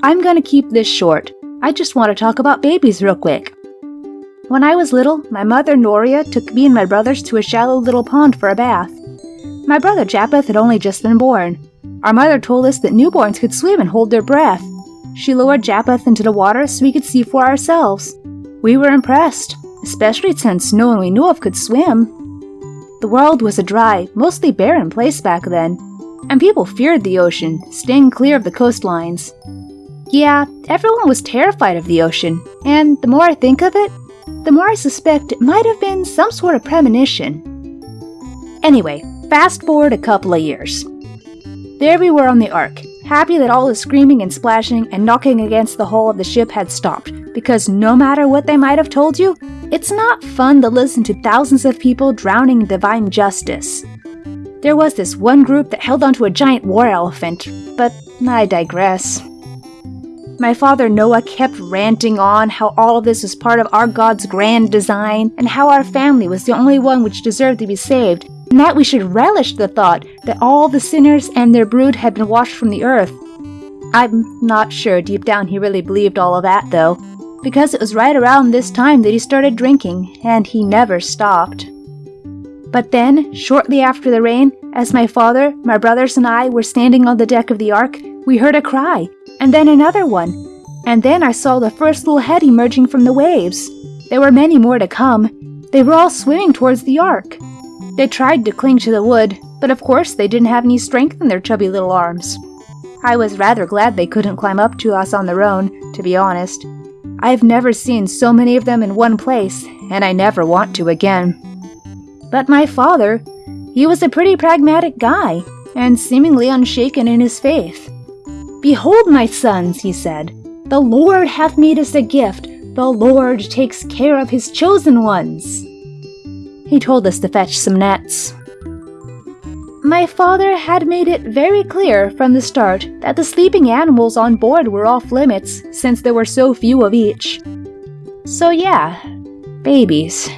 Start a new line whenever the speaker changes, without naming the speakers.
I'm gonna keep this short. I just want to talk about babies real quick. When I was little, my mother Noria took me and my brothers to a shallow little pond for a bath. My brother Japheth had only just been born. Our mother told us that newborns could swim and hold their breath. She lowered Japheth into the water so we could see for ourselves. We were impressed, especially since no one we knew of could swim. The world was a dry, mostly barren place back then, and people feared the ocean, staying clear of the coastlines. Yeah, everyone was terrified of the ocean, and the more I think of it, the more I suspect it might have been some sort of premonition. Anyway, fast forward a couple of years. There we were on the Ark, happy that all the screaming and splashing and knocking against the hull of the ship had stopped, because no matter what they might have told you, it's not fun to listen to thousands of people drowning in divine justice. There was this one group that held onto a giant war elephant, but I digress. My father Noah kept ranting on how all of this was part of our God's grand design, and how our family was the only one which deserved to be saved, and that we should relish the thought that all the sinners and their brood had been washed from the earth. I'm not sure deep down he really believed all of that, though, because it was right around this time that he started drinking, and he never stopped. But then, shortly after the rain, as my father, my brothers, and I were standing on the deck of the ark, we heard a cry, and then another one, and then I saw the first little head emerging from the waves. There were many more to come. They were all swimming towards the ark. They tried to cling to the wood, but of course they didn't have any strength in their chubby little arms. I was rather glad they couldn't climb up to us on their own, to be honest. I've never seen so many of them in one place, and I never want to again. But my father, he was a pretty pragmatic guy, and seemingly unshaken in his faith. Behold, my sons, he said, the Lord hath made us a gift. The Lord takes care of his chosen ones. He told us to fetch some nets. My father had made it very clear from the start that the sleeping animals on board were off limits since there were so few of each. So yeah, babies.